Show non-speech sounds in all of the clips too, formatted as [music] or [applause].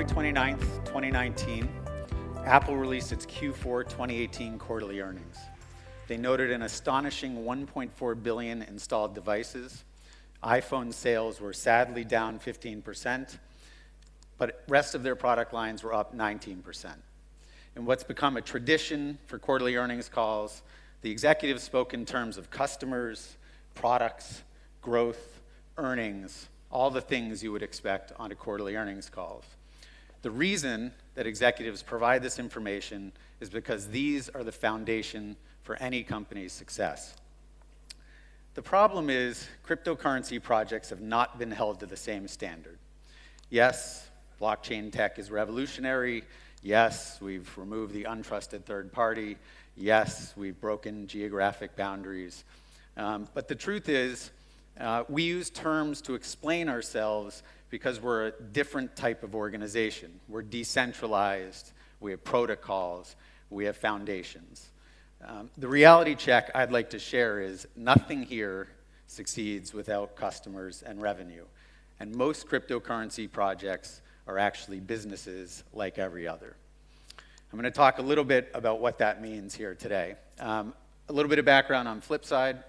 January 29th, 2019, Apple released its Q4 2018 quarterly earnings. They noted an astonishing 1.4 billion installed devices. iPhone sales were sadly down 15%, but rest of their product lines were up 19%. In what's become a tradition for quarterly earnings calls, the executives spoke in terms of customers, products, growth, earnings, all the things you would expect on a quarterly earnings calls. The reason that executives provide this information is because these are the foundation for any company's success. The problem is cryptocurrency projects have not been held to the same standard. Yes, blockchain tech is revolutionary. Yes, we've removed the untrusted third party. Yes, we've broken geographic boundaries. Um, but the truth is, uh, we use terms to explain ourselves because we're a different type of organization. We're decentralized, we have protocols, we have foundations. Um, the reality check I'd like to share is nothing here succeeds without customers and revenue. And most cryptocurrency projects are actually businesses like every other. I'm going to talk a little bit about what that means here today. Um, a little bit of background on Flipside.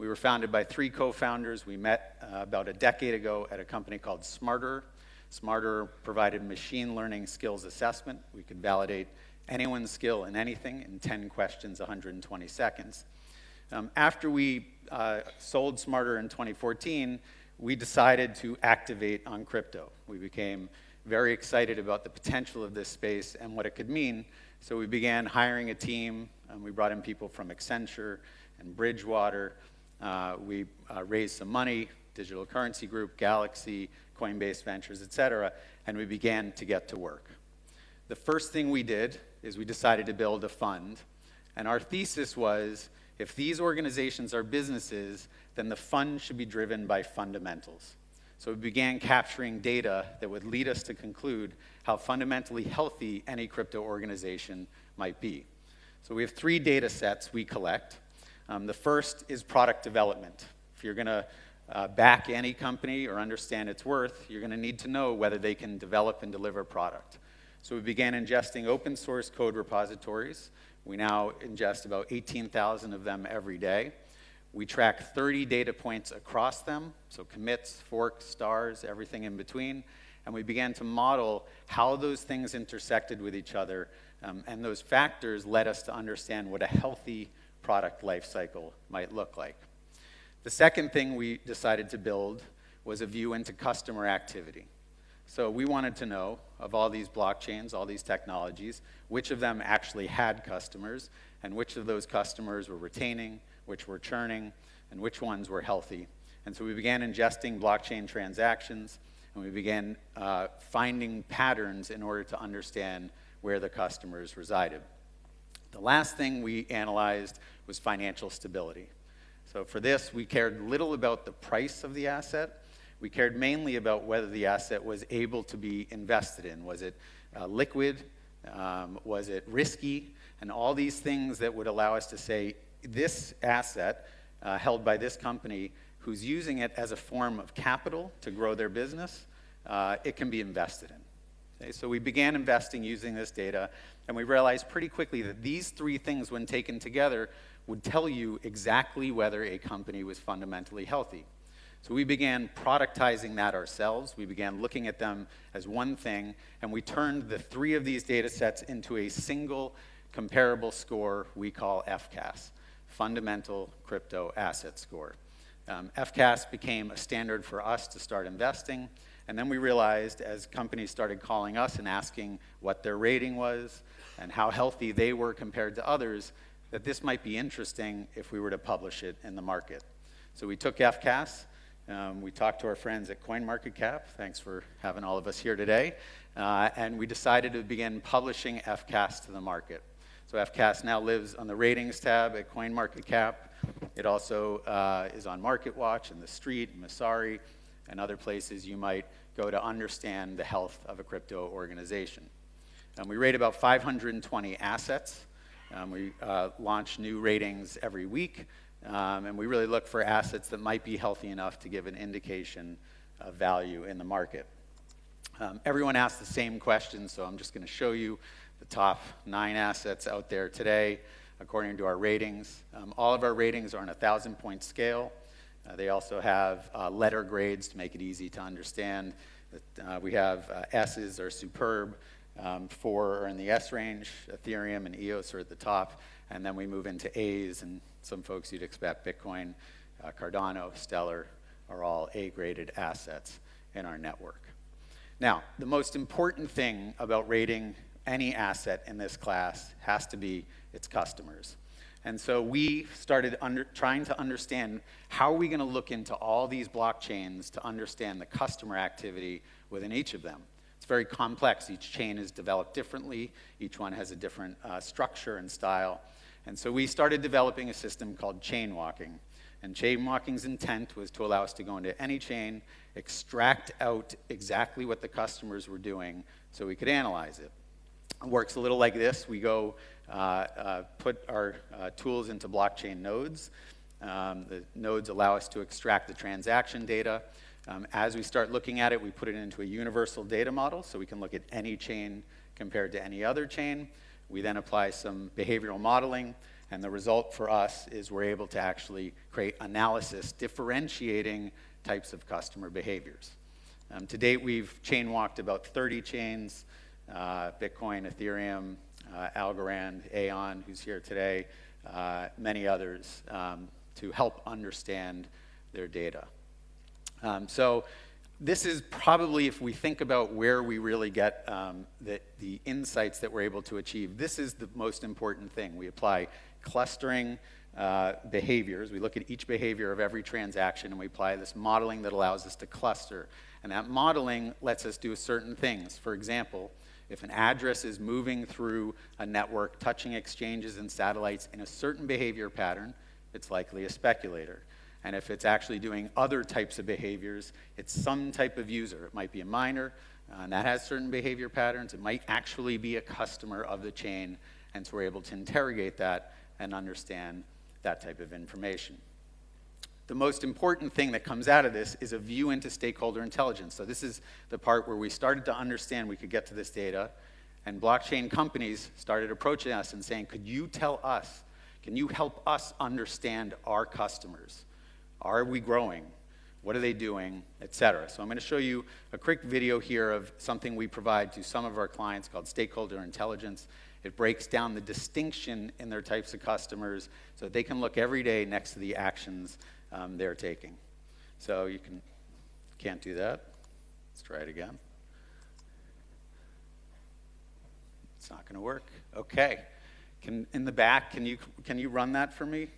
We were founded by three co-founders. We met uh, about a decade ago at a company called Smarterer. Smarterer provided machine learning skills assessment. We could validate anyone's skill in anything in 10 questions, 120 seconds. Um, after we uh, sold Smarterer in 2014, we decided to activate on crypto. We became very excited about the potential of this space and what it could mean. So we began hiring a team. we brought in people from Accenture and Bridgewater uh, we uh, raised some money, Digital Currency Group, Galaxy, Coinbase Ventures, et cetera, and we began to get to work. The first thing we did is we decided to build a fund, and our thesis was if these organizations are businesses, then the fund should be driven by fundamentals. So we began capturing data that would lead us to conclude how fundamentally healthy any crypto organization might be. So we have three data sets we collect. Um, the first is product development. If you're going to uh, back any company or understand its worth, you're going to need to know whether they can develop and deliver product. So we began ingesting open source code repositories. We now ingest about 18,000 of them every day. We track 30 data points across them, so commits, forks, stars, everything in between. And we began to model how those things intersected with each other. Um, and those factors led us to understand what a healthy product life cycle might look like. The second thing we decided to build was a view into customer activity. So we wanted to know, of all these blockchains, all these technologies, which of them actually had customers, and which of those customers were retaining, which were churning, and which ones were healthy. And so we began ingesting blockchain transactions, and we began uh, finding patterns in order to understand where the customers resided. The last thing we analyzed was financial stability. So for this, we cared little about the price of the asset. We cared mainly about whether the asset was able to be invested in. Was it uh, liquid? Um, was it risky? And all these things that would allow us to say, this asset uh, held by this company who's using it as a form of capital to grow their business, uh, it can be invested in. Okay, so we began investing using this data, and we realized pretty quickly that these three things, when taken together, would tell you exactly whether a company was fundamentally healthy. So we began productizing that ourselves. We began looking at them as one thing, and we turned the three of these data sets into a single comparable score we call FCAS, Fundamental Crypto Asset Score. Um, FCAS became a standard for us to start investing. And then we realized as companies started calling us and asking what their rating was and how healthy they were compared to others, that this might be interesting if we were to publish it in the market. So we took FCAS, um, we talked to our friends at CoinMarketCap, thanks for having all of us here today, uh, and we decided to begin publishing FCAS to the market. So FCAS now lives on the ratings tab at CoinMarketCap. It also uh, is on MarketWatch and The Street, and Messari, and other places you might go to understand the health of a crypto organization. Um, we rate about 520 assets. Um, we uh, launch new ratings every week, um, and we really look for assets that might be healthy enough to give an indication of value in the market. Um, everyone asks the same question, so I'm just going to show you the top nine assets out there today according to our ratings. Um, all of our ratings are on a thousand point scale. Uh, they also have uh, letter grades to make it easy to understand. Uh, we have uh, S's are superb, um, four are in the S range, Ethereum and EOS are at the top, and then we move into A's, and some folks you'd expect, Bitcoin, uh, Cardano, Stellar, are all A-graded assets in our network. Now, the most important thing about rating any asset in this class has to be its customers. And so we started under, trying to understand how are we going to look into all these blockchains to understand the customer activity within each of them. It's very complex. Each chain is developed differently. Each one has a different uh, structure and style. And so we started developing a system called chain walking. And chain walking's intent was to allow us to go into any chain, extract out exactly what the customers were doing so we could analyze it. Works a little like this. We go uh, uh, put our uh, tools into blockchain nodes. Um, the nodes allow us to extract the transaction data. Um, as we start looking at it, we put it into a universal data model so we can look at any chain compared to any other chain. We then apply some behavioral modeling, and the result for us is we're able to actually create analysis differentiating types of customer behaviors. Um, to date, we've chain walked about 30 chains, Bitcoin, Ethereum, uh, Algorand, Aion, who's here today, uh, many others, um, to help understand their data. Um, so this is probably, if we think about where we really get um, the, the insights that we're able to achieve, this is the most important thing. We apply clustering uh, behaviors. We look at each behavior of every transaction and we apply this modeling that allows us to cluster. And that modeling lets us do certain things. For example, if an address is moving through a network, touching exchanges and satellites in a certain behavior pattern, it's likely a speculator. And if it's actually doing other types of behaviors, it's some type of user. It might be a miner, uh, and that has certain behavior patterns. It might actually be a customer of the chain, and so we're able to interrogate that and understand that type of information the most important thing that comes out of this is a view into stakeholder intelligence. So this is the part where we started to understand we could get to this data, and blockchain companies started approaching us and saying, could you tell us, can you help us understand our customers? Are we growing? What are they doing, et cetera. So I'm going to show you a quick video here of something we provide to some of our clients called stakeholder intelligence. It breaks down the distinction in their types of customers so that they can look every day next to the actions um, they're taking. So you can, can't do that. Let's try it again. It's not going to work. Okay. Can, in the back, can you, can you run that for me?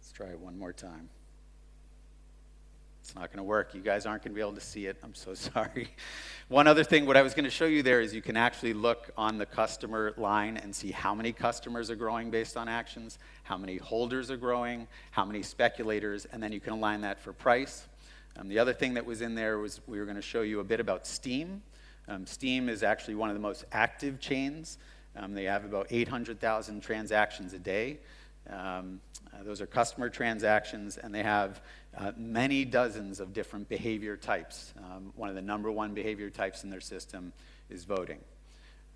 Let's try it one more time. It's not going to work. You guys aren't going to be able to see it. I'm so [laughs] sorry. One other thing, what I was going to show you there is you can actually look on the customer line and see how many customers are growing based on actions, how many holders are growing, how many speculators, and then you can align that for price. Um, the other thing that was in there was we were going to show you a bit about Steem. Um, Steem is actually one of the most active chains. Um, they have about 800,000 transactions a day. Um, uh, those are customer transactions, and they have uh, many dozens of different behavior types. Um, one of the number one behavior types in their system is voting.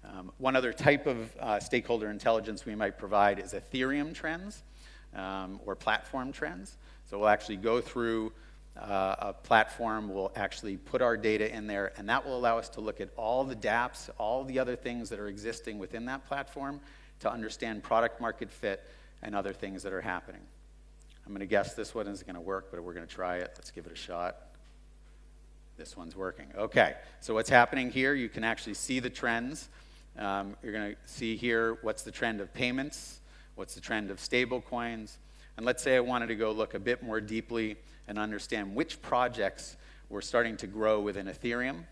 Um, one other type of uh, stakeholder intelligence we might provide is Ethereum trends um, or platform trends. So we'll actually go through uh, a platform, we'll actually put our data in there, and that will allow us to look at all the dApps, all the other things that are existing within that platform to understand product market fit and other things that are happening. I'm going to guess this one isn't going to work, but we're going to try it. Let's give it a shot. This one's working. Okay, so what's happening here, you can actually see the trends. Um, you're going to see here what's the trend of payments, what's the trend of stable coins. And let's say I wanted to go look a bit more deeply and understand which projects were starting to grow within Ethereum.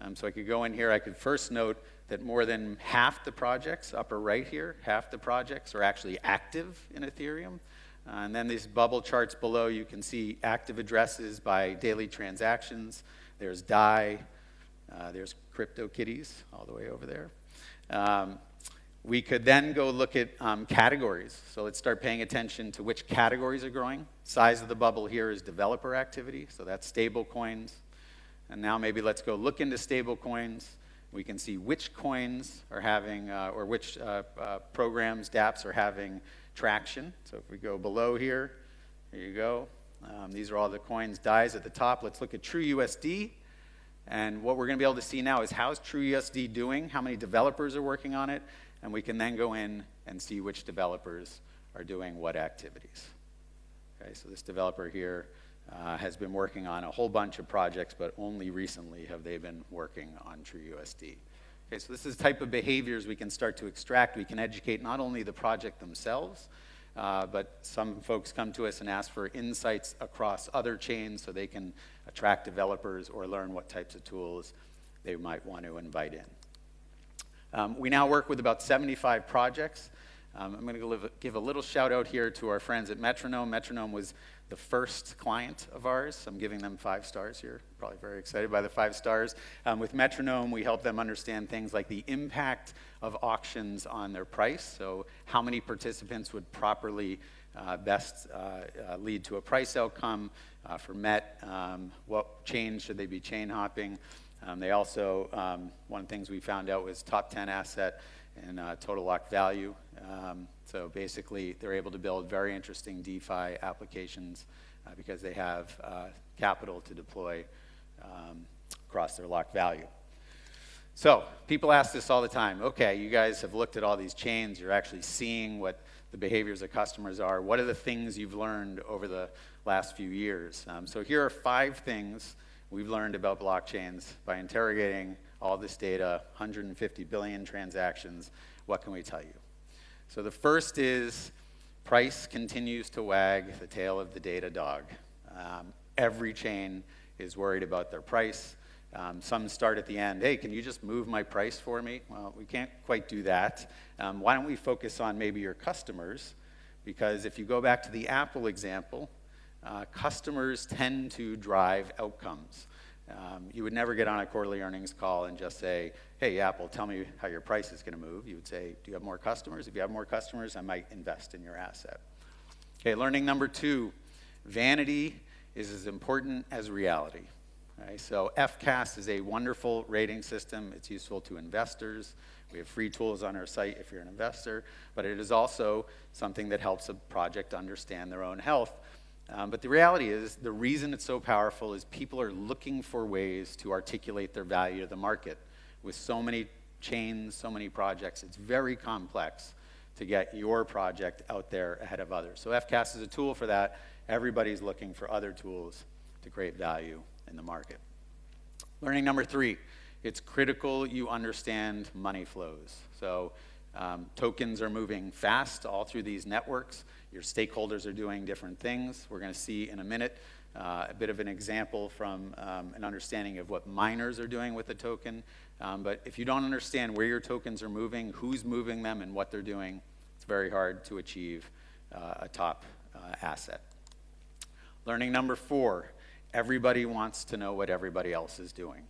Um, so I could go in here, I could first note that more than half the projects, upper right here, half the projects are actually active in Ethereum. Uh, and then these bubble charts below, you can see active addresses by daily transactions. There's DAI, uh, there's CryptoKitties all the way over there. Um, we could then go look at um, categories. So let's start paying attention to which categories are growing. Size of the bubble here is developer activity, so that's stable coins. And now maybe let's go look into stable coins. We can see which coins are having, uh, or which uh, uh, programs, dApps are having traction. So if we go below here, here you go. Um, these are all the coins, DAI's at the top. Let's look at TrueUSD. And what we're going to be able to see now is how's TrueUSD doing, how many developers are working on it, and we can then go in and see which developers are doing what activities. Okay, so this developer here uh, has been working on a whole bunch of projects, but only recently have they been working on TrueUSD. Okay, so this is type of behaviors we can start to extract. We can educate not only the project themselves, uh, but some folks come to us and ask for insights across other chains so they can attract developers or learn what types of tools they might want to invite in. Um, we now work with about 75 projects. Um, I'm going to give a little shout out here to our friends at Metronome. Metronome was the first client of ours. I'm giving them five stars here. Probably very excited by the five stars. Um, with Metronome, we help them understand things like the impact of auctions on their price. So, how many participants would properly uh, best uh, uh, lead to a price outcome uh, for Met? Um, what chain should they be chain hopping? Um, they also, um, one of the things we found out was top 10 asset and uh, total lock value. Um, so basically, they're able to build very interesting DeFi applications uh, because they have uh, capital to deploy um, across their locked value. So people ask this all the time. Okay, you guys have looked at all these chains. You're actually seeing what the behaviors of customers are. What are the things you've learned over the last few years? Um, so here are five things we've learned about blockchains by interrogating all this data, 150 billion transactions. What can we tell you? So the first is price continues to wag the tail of the data dog. Um, every chain is worried about their price. Um, some start at the end, hey, can you just move my price for me? Well, we can't quite do that. Um, why don't we focus on maybe your customers? Because if you go back to the Apple example, uh, customers tend to drive outcomes. Um, you would never get on a quarterly earnings call and just say, hey, Apple, tell me how your price is going to move. You would say, do you have more customers? If you have more customers, I might invest in your asset. Okay, learning number two vanity is as important as reality. Okay, so FCAS is a wonderful rating system. It's useful to investors. We have free tools on our site if you're an investor, but it is also something that helps a project understand their own health um, but the reality is, the reason it's so powerful is people are looking for ways to articulate their value to the market. With so many chains, so many projects, it's very complex to get your project out there ahead of others. So FCAS is a tool for that. Everybody's looking for other tools to create value in the market. Learning number three, it's critical you understand money flows. So um, tokens are moving fast all through these networks. Your stakeholders are doing different things. We're going to see in a minute uh, a bit of an example from um, an understanding of what miners are doing with the token. Um, but if you don't understand where your tokens are moving, who's moving them, and what they're doing, it's very hard to achieve uh, a top uh, asset. Learning number four, everybody wants to know what everybody else is doing.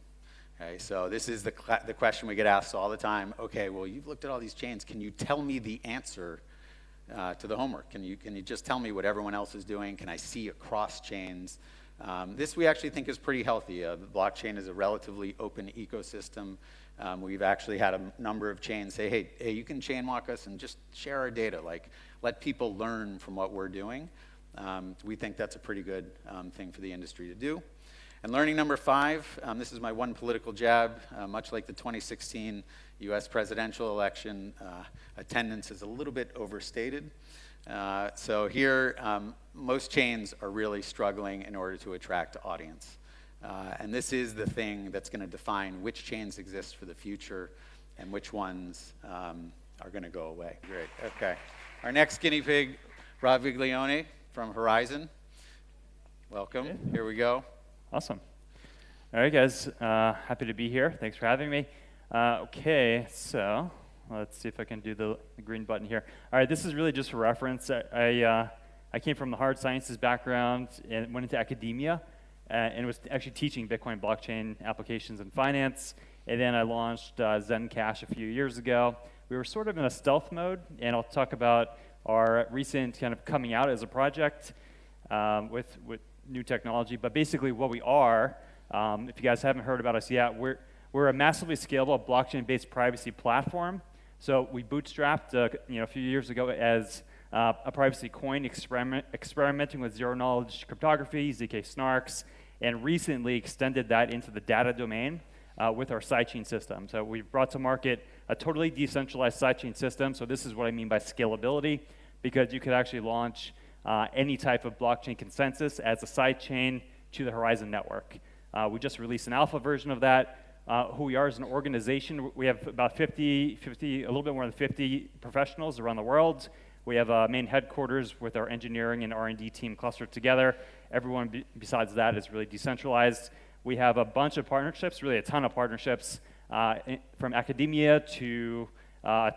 Okay, so this is the, the question we get asked all the time. Okay, well, you've looked at all these chains. Can you tell me the answer uh, to the homework. Can you, can you just tell me what everyone else is doing? Can I see across chains? Um, this we actually think is pretty healthy. Uh, blockchain is a relatively open ecosystem. Um, we've actually had a number of chains say, hey, hey, you can chain walk us and just share our data. Like, let people learn from what we're doing. Um, we think that's a pretty good um, thing for the industry to do. And learning number five, um, this is my one political jab, uh, much like the 2016 US presidential election, uh, attendance is a little bit overstated. Uh, so here, um, most chains are really struggling in order to attract audience. Uh, and this is the thing that's going to define which chains exist for the future and which ones um, are going to go away. Great, okay. Our next guinea pig, Rob Viglione from Horizen. Welcome, here we go. Awesome. All right, guys, uh, happy to be here. Thanks for having me. Uh, okay, so let's see if I can do the, the, green button here. All right, this is really just a reference. I, I, uh, I came from the hard sciences background and went into academia uh, and was actually teaching Bitcoin blockchain applications in finance. And then I launched uh, Zencash a few years ago. We were sort of in a stealth mode, and I'll talk about our recent kind of coming out as a project um, with, with new technology. But basically, what we are Um, if you guys haven't heard about us yet, we're, we're a massively scalable blockchain-based privacy platform. So we bootstrapped uh, you know, a few years ago as uh, a privacy coin experiment, experimenting with zero-knowledge cryptography, ZK snarks, and recently extended that into the data domain uh, with our sidechain system. So we've brought to market a totally decentralized sidechain system. So this is what I mean by scalability, because you could actually launch uh, any type of blockchain consensus as a sidechain to the Horizen network. Uh, we just released an alpha version of that. Uh, who we are as an organization, we have about 50, 50, a little bit more than 50 professionals around the world. We have a main headquarters with our engineering and R&D team clustered together. Everyone be besides that is really decentralized. We have a bunch of partnerships, really a ton of partnerships, uh, from academia to uh,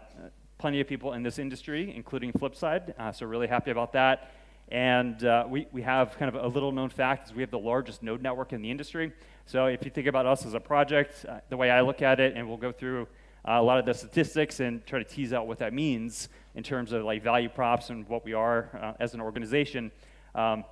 plenty of people in this industry, including Flipside, uh, so really happy about that. And uh, we, we have kind of a little known fact is we have the largest node network in the industry. So if you think about us as a project, uh, the way I look at it, and we'll go through uh, a lot of the statistics and try to tease out what that means in terms of like value props and what we are as an organization. Um,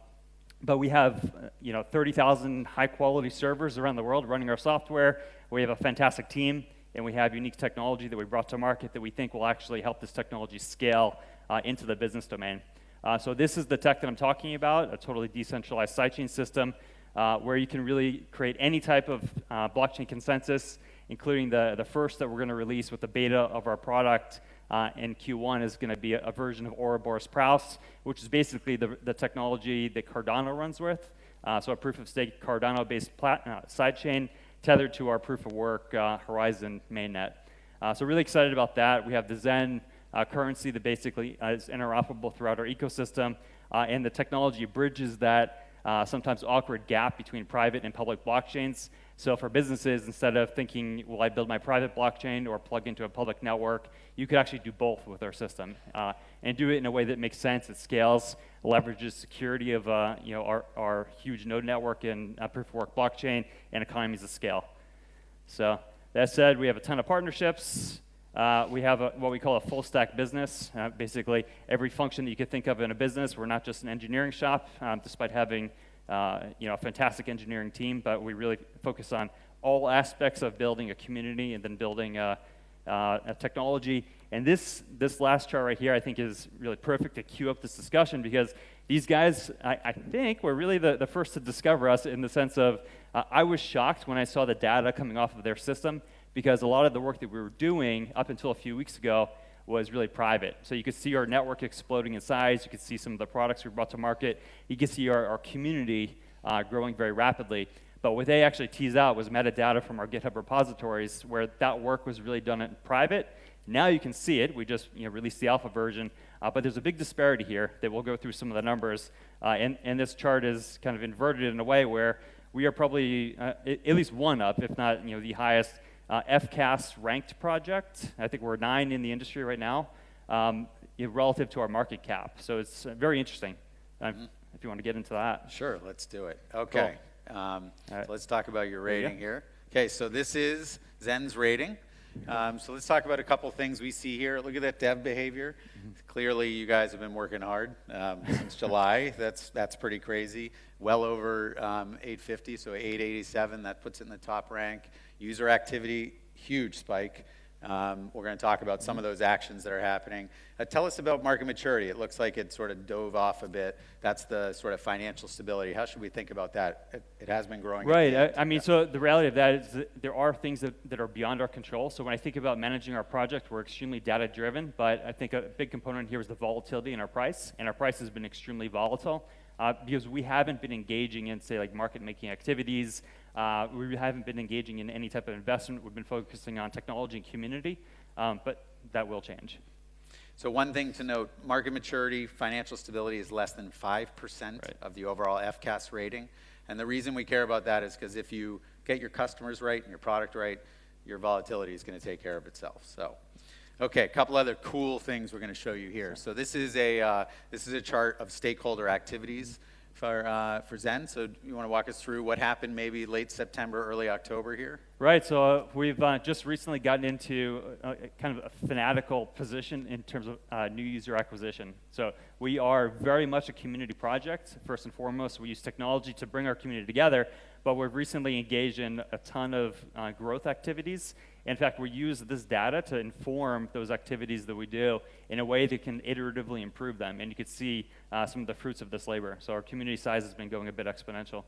but we have uh, you know 30,000 high quality servers around the world running our software. We have a fantastic team, and we have unique technology that we brought to market that we think will actually help this technology scale uh, into the business domain. Uh, so this is the tech that I'm talking about, a totally decentralized sidechain system uh, where you can really create any type of uh, blockchain consensus, including the, the first that we're going to release with the beta of our product uh, in Q1 is going to be a, a, version of Ouroboros Praos, which is basically the, the technology that Cardano runs with. Uh, so a proof of stake Cardano-based sidechain tethered to our proof of work uh, Horizen mainnet. Uh, so really excited about that. We have the Zen uh, currency that basically is interoperable throughout our ecosystem, and the technology bridges that sometimes awkward gap between private and public blockchains so for businesses, instead of thinking, will I build my private blockchain or plug into a public network, you could actually do both with our system uh, and do it in a way that makes sense, it scales, leverages security of uh, you know, our, our huge node network and uh, proof of work blockchain and economies of scale. So that said, we have a ton of partnerships. Uh, we have a, what we call a full stack business. Uh, basically, every function that you could think of in a business. We're not just an engineering shop, um, despite having uh, you know, a fantastic engineering team, but we really focus on all aspects of building a community and then building a, uh, a technology. And this, this last chart right here, I think, is really perfect to cue up this discussion because these guys, I, I think, were really the, the first to discover us in the sense of uh, I was shocked when I saw the data coming off of their system because a lot of the work that we were doing up until a few weeks ago was really private. So you could see our network exploding in size. You could see some of the products we brought to market. You could see our, our community uh, growing very rapidly. But what they actually teased out was metadata from our GitHub repositories where that work was really done in private. Now you can see it. We just you know, released the alpha version. Uh, but there's a big disparity here that we'll go through some of the numbers. Uh, and, and this chart is kind of inverted in a way where we are probably uh, at least one up, if not you know, the highest uh, FCAS ranked project. I think we're nine in the industry right now um, relative to our market cap. So it's uh, very interesting mm -hmm. if you want to get into that. Sure, let's do it. Okay. Cool. Um, right. so let's talk about your rating here. Okay, so this is Zen's rating. Um, so let's talk about a couple things we see here. Look at that dev behavior. Clearly, you guys have been working hard um, since July. [laughs] That's that's pretty crazy. Well over um, 850, so 887. That puts it in the top rank. User activity, huge spike. Um, we're going to talk about some of those actions that are happening. Uh, tell us about market maturity. It looks like it sort of dove off a bit. That's the sort of financial stability. How should we think about that? It, it has been growing. Right. I, I, mean, yeah. so the reality of that is that there are things that, that are beyond our control. So when I think about managing our project, we're extremely data driven, but I think a big component here is the volatility in our price, and our price has been extremely volatile. Uh, because we haven't been engaging in, say, like market making activities, uh, we haven't been engaging in any type of investment. We've been focusing on technology and community, um, but that will change. So one thing to note, market maturity, financial stability is less than 5% right. of the overall FCAS rating. And the reason we care about that is because if you get your customers right and your product right, your volatility is going to take care of itself. So, okay, a couple other cool things we're going to show you here. So this is a, uh, this is a chart of stakeholder activities for, uh, for Zen. So you want to walk us through what happened maybe late September, early October here? Right. So uh, we've uh, just recently gotten into a, a, kind of a fanatical position in terms of uh, new user acquisition. So we are very much a community project. First and foremost, we use technology to bring our community together. but we've recently engaged in a ton of uh, growth activities. In fact, we use this data to inform those activities that we do in a way that can iteratively improve them. And you can see uh, some of the fruits of this labor. So our community size has been going a bit exponential.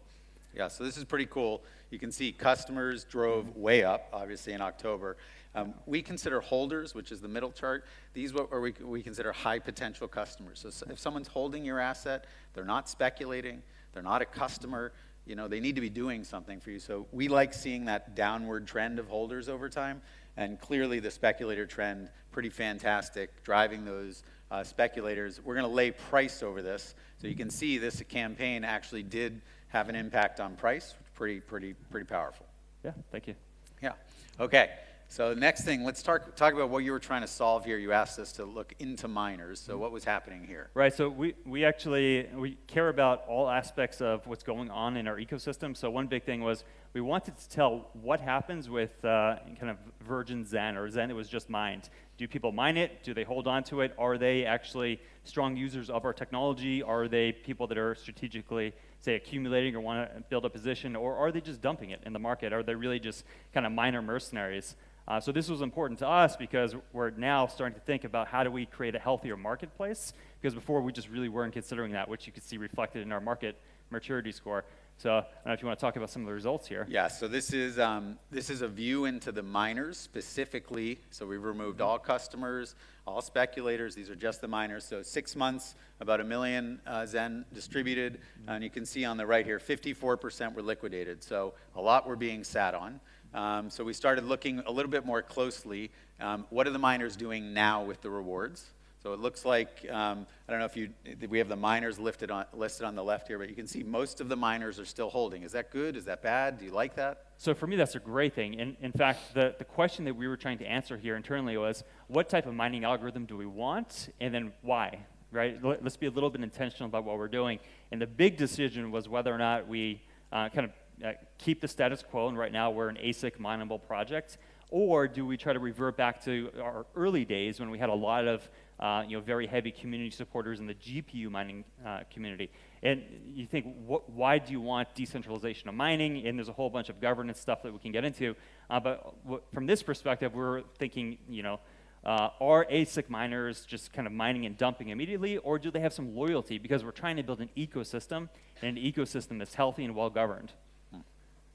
Yeah, so this is pretty cool. You can see customers drove way up, obviously, in October. Um, we consider holders, which is the middle chart, these what we, we consider high potential customers. So if someone's holding your asset, they're not speculating, they're not a customer, you know, they need to be doing something for you. So we like seeing that downward trend of holders over time. And clearly the speculator trend, pretty fantastic, driving those uh, speculators. We're going to lay price over this. So you can see this campaign actually did have an impact on price. Pretty, pretty, pretty powerful. Yeah, thank you. Yeah. Okay. So next thing, let's talk, talk about what you were trying to solve here. You asked us to look into miners. So what was happening here? Right. So we, we actually we care about all aspects of what's going on in our ecosystem. So one big thing was we wanted to tell what happens with uh, kind of virgin Zen or Zen that was just mined. Do people mine it? Do they hold on to it? Are they actually strong users of our technology? Are they people that are strategically, say, accumulating or want to build a position? Or are they just dumping it in the market? Are they really just kind of miner mercenaries? Uh, so this was important to us because we're now starting to think about how do we create a healthier marketplace, because before we just really weren't considering that, which you could see reflected in our market maturity score. So I don't know if you want to talk about some of the results here. Yeah, so this is, um, this is a view into the miners specifically. So we've removed all customers, all speculators. These are just the miners. So six months, about a million uh, Zen distributed. And you can see on the right here, 54% were liquidated. So a lot were being sat on. Um, so we started looking a little bit more closely. Um, what are the miners doing now with the rewards? So it looks like, um, I don't know if you, we have the miners lifted on, listed on the left here, but you can see most of the miners are still holding. Is that good? Is that bad? Do you like that? So for me, that's a great thing. In, in fact, the, the question that we were trying to answer here internally was, what type of mining algorithm do we want, and then why? Right? Let's be a little bit intentional about what we're doing. And the big decision was whether or not we uh, kind of uh, keep the status quo, and right now we're an ASIC mineable project, or do we try to revert back to our early days when we had a lot of uh, you know, very heavy community supporters in the GPU mining uh, community? And you think, what, why do you want decentralization of mining? And there's a whole bunch of governance stuff that we can get into. Uh, but from this perspective, we're thinking, you know, uh, are ASIC miners just kind of mining and dumping immediately, or do they have some loyalty? Because we're trying to build an ecosystem, and an ecosystem that's healthy and well governed.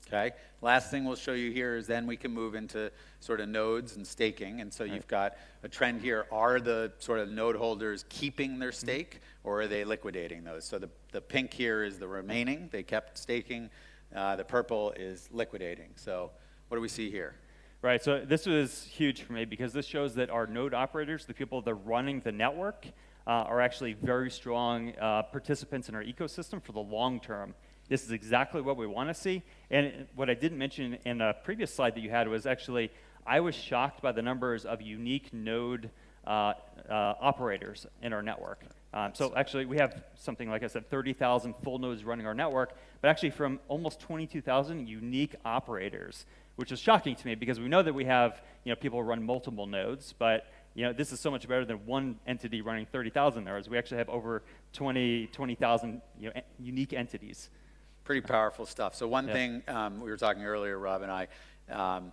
Okay. Last thing we'll show you here is then we can move into sort of nodes and staking. And so right. you've got a trend here. Are the sort of node holders keeping their mm-hmm. stake mm -hmm. or are they liquidating those? So the, the pink here is the remaining. They kept staking. Uh, the purple is liquidating. So what do we see here? Right. So this was huge for me because this shows that our node operators, the people that are running the network, uh, are actually very strong uh, participants in our ecosystem for the long term. This is exactly what we want to see. And what I didn't mention in a previous slide that you had was actually, I was shocked by the numbers of unique node uh, uh, operators in our network. Um, so actually, we have something, like I said, 30,000 full nodes running our network, but actually from almost 22,000 unique operators, which is shocking to me because we know that we have you know, people run multiple nodes, but you know, this is so much better than one entity running 30,000 nodes. We actually have over 20, 20,000 you know, unique entities. Pretty powerful stuff. So one yeah. thing um, we were talking earlier, Rob and I, um,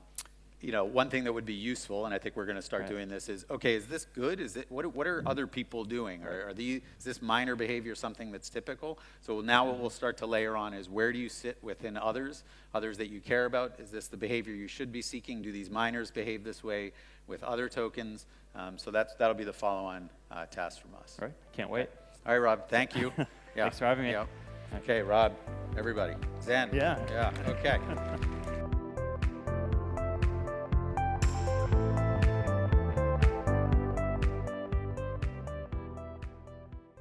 you know, one thing that would be useful, and I think we're going to start right. doing this, is okay, is this good? Is it what? What are mm-hmm. other people doing? Are, are these is this miner behavior something that's typical? So now what we'll start to layer on is where do you sit within others, others that you care about? Is this the behavior you should be seeking? Do these miners behave this way with other tokens? Um, so that's that'll be the follow-on uh, task from us. All right, can't wait. All right, Rob. Thank you. [laughs] Yeah. Thanks for having me. Yeah. Okay, Rob, everybody. Zen. Yeah. Yeah, okay. [laughs]